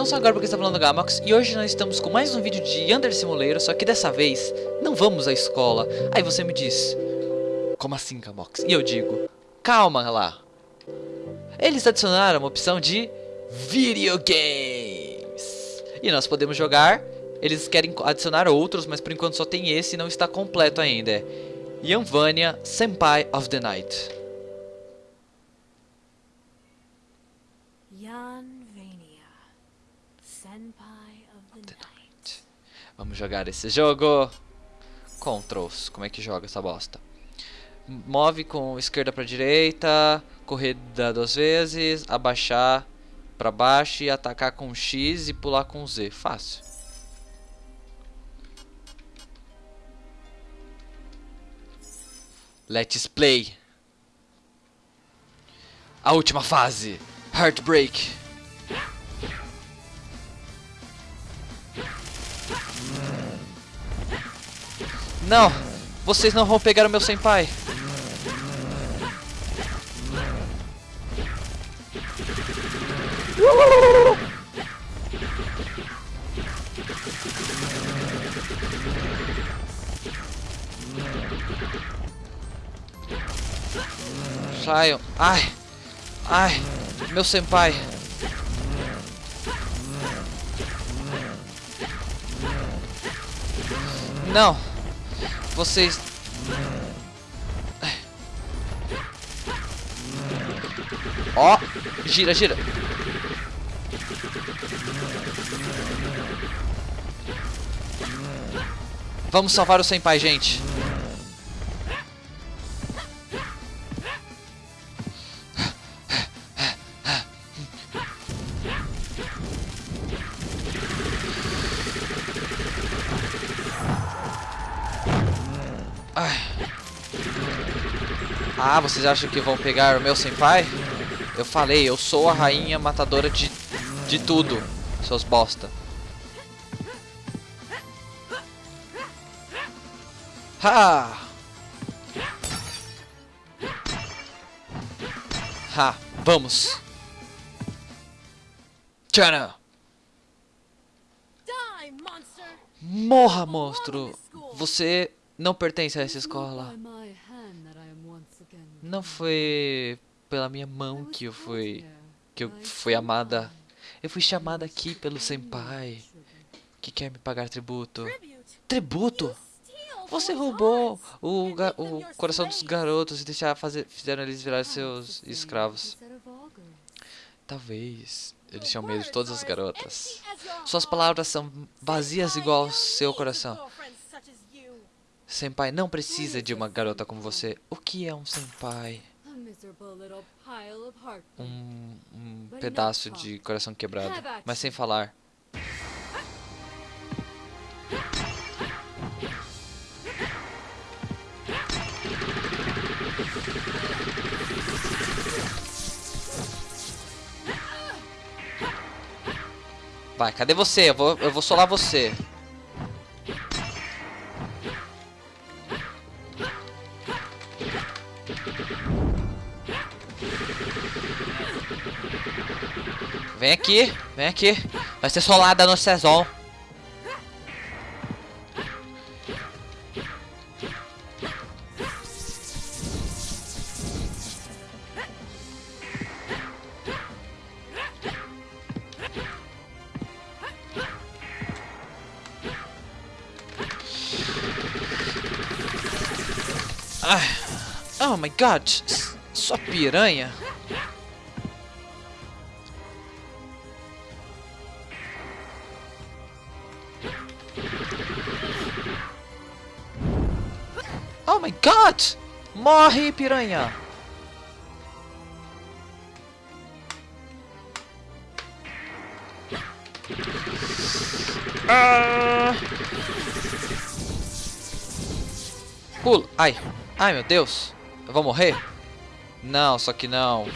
não só agora porque está falando Gamox, e hoje nós estamos com mais um vídeo de Under Simulator, só que dessa vez não vamos à escola. Aí você me diz, como assim Gamox? E eu digo, calma lá. Eles adicionaram uma opção de videogames. E nós podemos jogar, eles querem adicionar outros, mas por enquanto só tem esse e não está completo ainda. É Yanvania Senpai of the Night. Yanvania, Night. Vamos jogar esse jogo. Controls, como é que joga essa bosta? Move com esquerda para direita, corrida duas vezes, abaixar para baixo e atacar com X e pular com Z. Fácil. Let's play. A última fase. Heartbreak. Não! Vocês não vão pegar o meu senpai. Saiam. Ai. Ai. Meu senpai. Não. Vocês... Ó. Gira, gira. Vamos salvar o senpai, gente. Ai. Ah, vocês acham que vão pegar o meu senpai? Eu falei, eu sou a rainha matadora de, de tudo, seus bosta. Ha! Ha, vamos. Tchana! Morra, monstro! Você não pertence a essa escola. Não foi pela minha mão que eu fui que eu fui amada. Eu fui chamada aqui pelo senpai que quer me pagar tributo. Tributo? Você roubou o, o coração dos garotos e deixar fazer, fizeram eles virar seus escravos. Talvez eles tinham medo de todas as garotas. Suas palavras são vazias igual ao seu coração. Senpai não precisa de uma garota como você. O que é um senpai? Um, um pedaço de coração quebrado, mas sem falar. Vai, cadê você? Eu vou, eu vou solar você. Vem aqui, vem aqui. Vai ser solada no Sezon. Ai. Oh my god, s- sua piranha. Oh my god! Morre, piranha! Ah! Pula! Ai! Ai, meu Deus! Eu vou morrer? Não, só que não.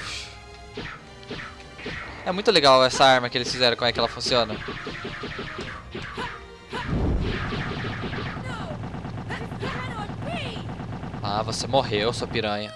É muito legal essa arma que eles fizeram, como é que ela funciona. Ah, você morreu, sua piranha.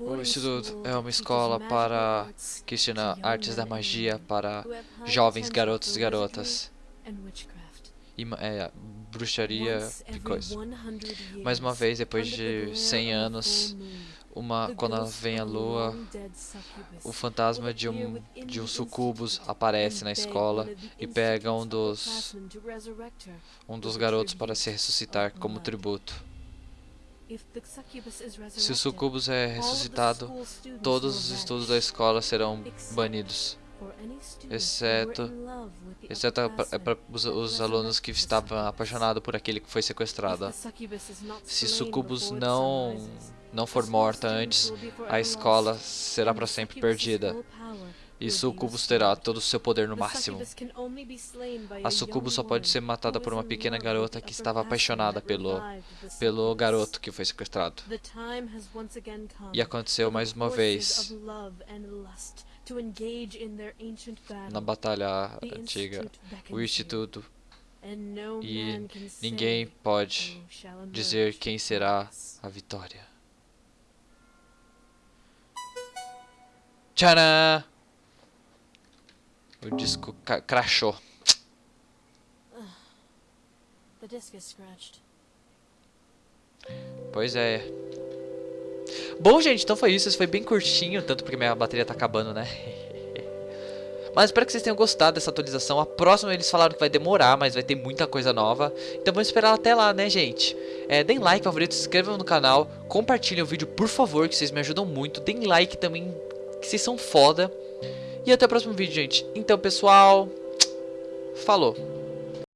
O Instituto é uma escola para que ensina artes da magia para jovens garotos e garotas é, bruxaria e coisa. 100 Mais uma vez, depois de glare 100 of a anos, uma quando vem a lua, o fantasma de um de um sucubus aparece na escola e pega um dos um dos garotos para se ressuscitar como tributo. Se o sucubus é ressuscitado, todos os estudos da escola serão banidos, exceto exceto para os, os alunos que estavam apaixonados por aquele que foi sequestrado. Se Sucubus não não for morta antes, a escola será para sempre perdida. E Sucubus terá todo o seu poder no máximo. A Sucubus só pode ser matada por uma pequena garota que estava apaixonada pelo pelo garoto que foi sequestrado. E aconteceu mais uma vez na batalha antiga, o Instituto, e ninguém pode dizer quem será a vitória. Tcharam! O disco ca- crashou. The disc is scratched. Pois é. Bom, gente, então foi isso. Esse foi bem curtinho, tanto porque minha bateria tá acabando, né? Mas espero que vocês tenham gostado dessa atualização. A próxima eles falaram que vai demorar, mas vai ter muita coisa nova. Então vamos esperar até lá, né, gente? É, deem like, favorito, se inscrevam no canal, compartilhem o vídeo, por favor, que vocês me ajudam muito. Deem like também, que vocês são foda. E até o próximo vídeo, gente. Então, pessoal, falou.